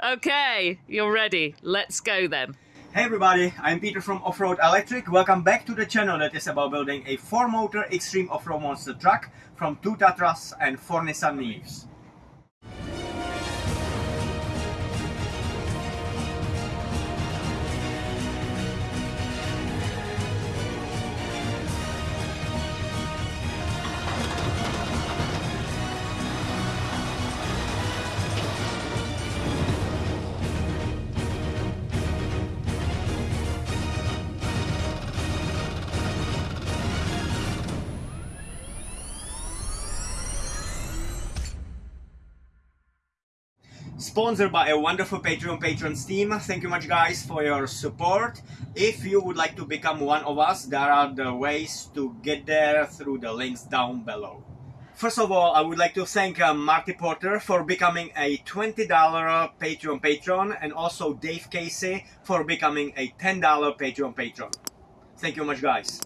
Okay, you're ready. Let's go then. Hey everybody, I'm Peter from Offroad Electric. Welcome back to the channel that is about building a 4-motor extreme off-road monster truck from 2 Tatras and 4 Nissan Leafs. Sponsored by a wonderful Patreon patrons team. Thank you much guys for your support. If you would like to become one of us, there are the ways to get there through the links down below. First of all, I would like to thank uh, Marty Porter for becoming a $20 Patreon patron and also Dave Casey for becoming a $10 Patreon patron. Thank you much guys.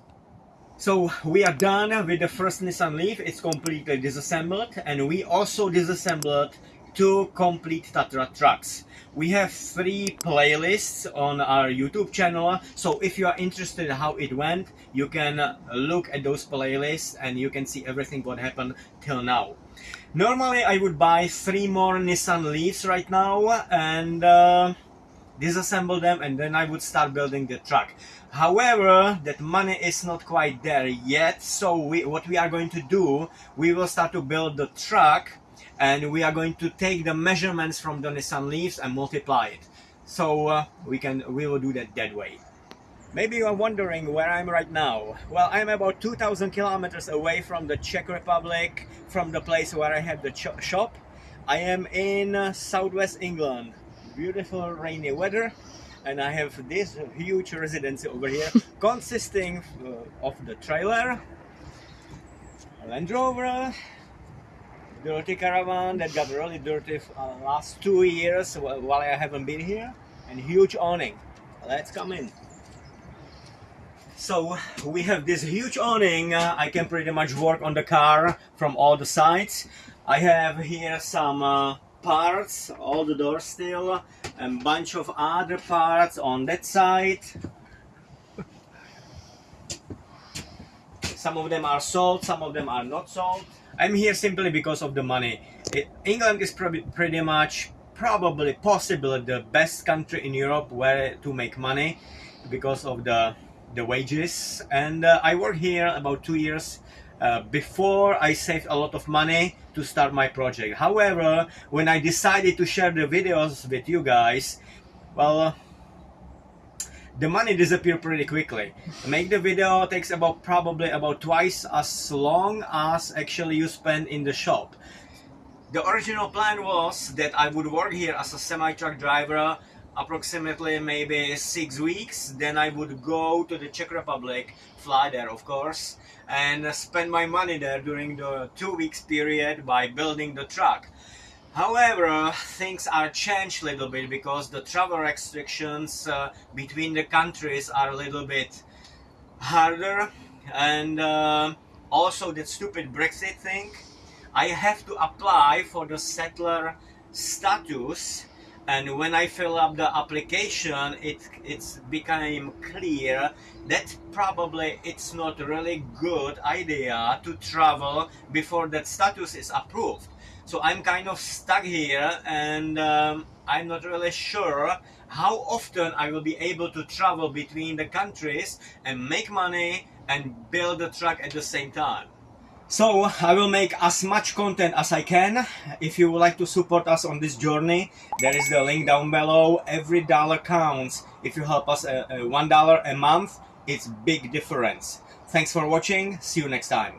So we are done with the first Nissan Leaf, it's completely disassembled and we also disassembled two complete Tatra trucks. We have three playlists on our YouTube channel, so if you are interested in how it went, you can look at those playlists and you can see everything what happened till now. Normally I would buy three more Nissan Leafs right now and uh, disassemble them and then I would start building the truck. However, that money is not quite there yet, so we, what we are going to do, we will start to build the truck and we are going to take the measurements from the Nissan Leafs and multiply it. So uh, we can we will do that that way. Maybe you are wondering where I'm right now. Well, I'm about 2,000 kilometers away from the Czech Republic, from the place where I have the shop. I am in uh, southwest England. Beautiful rainy weather. And I have this huge residency over here, consisting uh, of the trailer, Land Rover, dirty caravan that got really dirty uh, last two years while I haven't been here and huge awning. Let's come in. So we have this huge awning. Uh, I can pretty much work on the car from all the sides. I have here some uh, parts all the doors still and bunch of other parts on that side some of them are sold some of them are not sold I'm here simply because of the money. England is probably pretty much, probably, possibly the best country in Europe where to make money because of the the wages. And uh, I worked here about two years uh, before I saved a lot of money to start my project. However, when I decided to share the videos with you guys, well, the money disappear pretty quickly. Make the video takes about probably about twice as long as actually you spend in the shop. The original plan was that I would work here as a semi-truck driver approximately maybe six weeks then I would go to the Czech Republic fly there of course and spend my money there during the two weeks period by building the truck However, things are changed a little bit because the travel restrictions uh, between the countries are a little bit harder and uh, also that stupid Brexit thing. I have to apply for the settler status and when I fill up the application it it's became clear that probably it's not really good idea to travel before that status is approved so I'm kind of stuck here and um, I'm not really sure how often I will be able to travel between the countries and make money and build a truck at the same time. So I will make as much content as I can. If you would like to support us on this journey, there is the link down below. Every dollar counts. If you help us uh, uh, one dollar a month, it's big difference. Thanks for watching. See you next time.